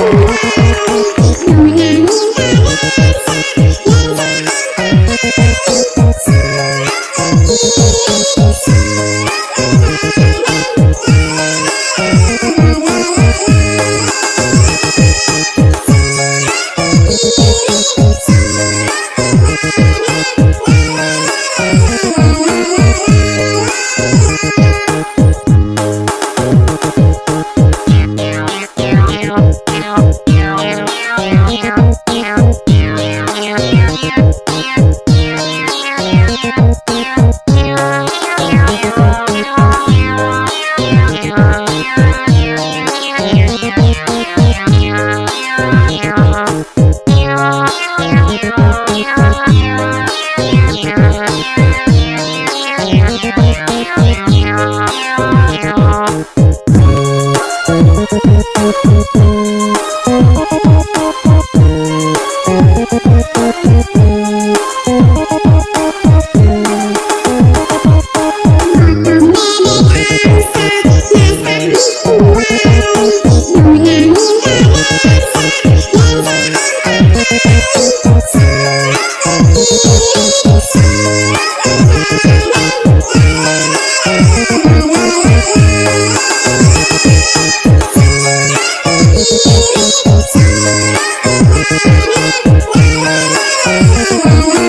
Música Thank you.